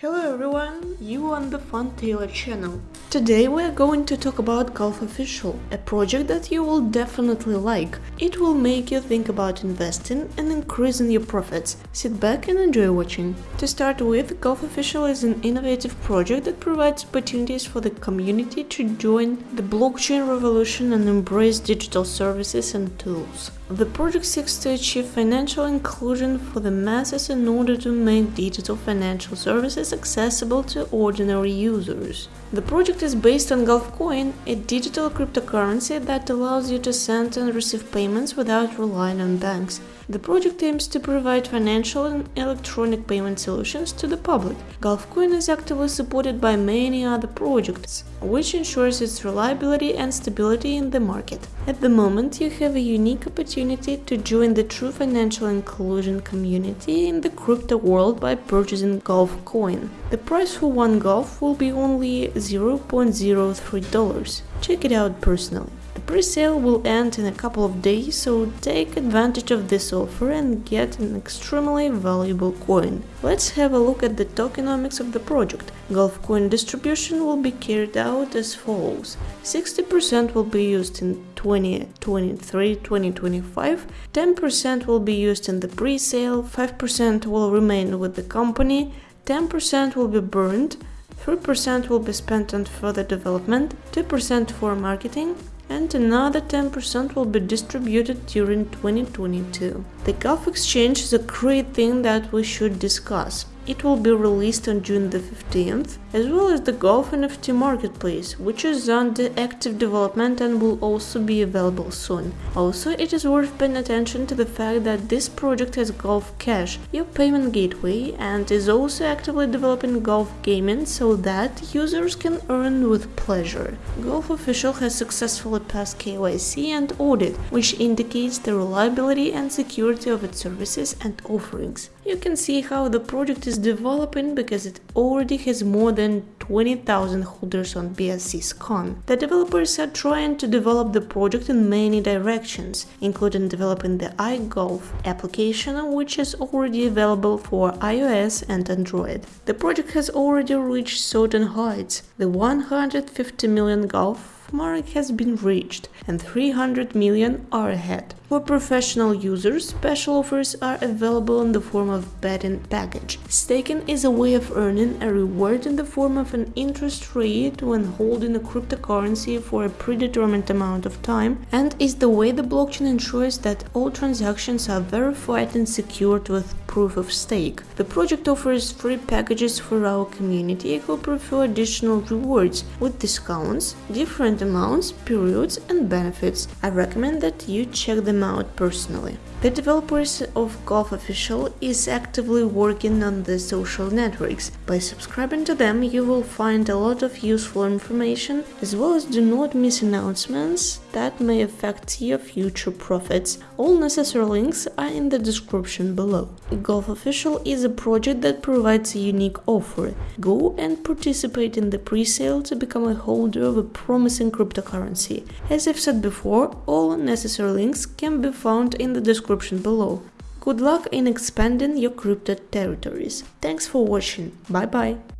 everyone, you on the Fun Taylor channel. Today we are going to talk about Gulf Official, a project that you will definitely like. It will make you think about investing and increasing your profits. Sit back and enjoy watching. To start with, Gulf Official is an innovative project that provides opportunities for the community to join the blockchain revolution and embrace digital services and tools. The project seeks to achieve financial inclusion for the masses in order to make digital financial services accessible to ordinary users. The project is based on Gulfcoin, a digital cryptocurrency that allows you to send and receive payments without relying on banks. The project aims to provide financial and electronic payment solutions to the public. Gulfcoin is actively supported by many other projects, which ensures its reliability and stability in the market. At the moment, you have a unique opportunity to join the true financial inclusion community in the crypto world by purchasing Gulfcoin. The price for one Gulf will be only $0.03. Check it out personally. Pre-sale will end in a couple of days, so take advantage of this offer and get an extremely valuable coin. Let's have a look at the tokenomics of the project. Gulf coin distribution will be carried out as follows. 60% will be used in 2023-2025, 10% will be used in the pre-sale, 5% will remain with the company, 10% will be burned, 3% will be spent on further development, 2% for marketing, and another 10% will be distributed during 2022. The Gulf Exchange is a great thing that we should discuss. It will be released on June the 15th, as well as the Gulf NFT Marketplace, which is under active development and will also be available soon. Also, it is worth paying attention to the fact that this project has Gulf Cash, your payment gateway, and is also actively developing gulf gaming so that users can earn with pleasure. Gulf Official has successfully passed KYC and audit, which indicates the reliability and security of its services and offerings. You can see how the project is developing because it already has more than 20,000 holders on BSC The developers are trying to develop the project in many directions, including developing the iGulf application, which is already available for iOS and Android. The project has already reached certain heights. The 150 million gulf mark has been reached and 300 million are ahead. For professional users, special offers are available in the form of betting package. Staking is a way of earning a reward in the form of an interest rate when holding a cryptocurrency for a predetermined amount of time and is the way the blockchain ensures that all transactions are verified and secured with proof of stake. The project offers free packages for our community who prefer additional rewards with discounts, different amounts, periods and benefits. I recommend that you check them out personally. The developers of Gulf Official is actively working on the social networks. By subscribing to them, you will find a lot of useful information, as well as do not miss announcements that may affect your future profits. All necessary links are in the description below. Gulf Official is a project that provides a unique offer. Go and participate in the pre-sale to become a holder of a promising cryptocurrency. As I've said before, all necessary links can be found in the description below. Good luck in expanding your crypto territories. Thanks for watching. Bye bye.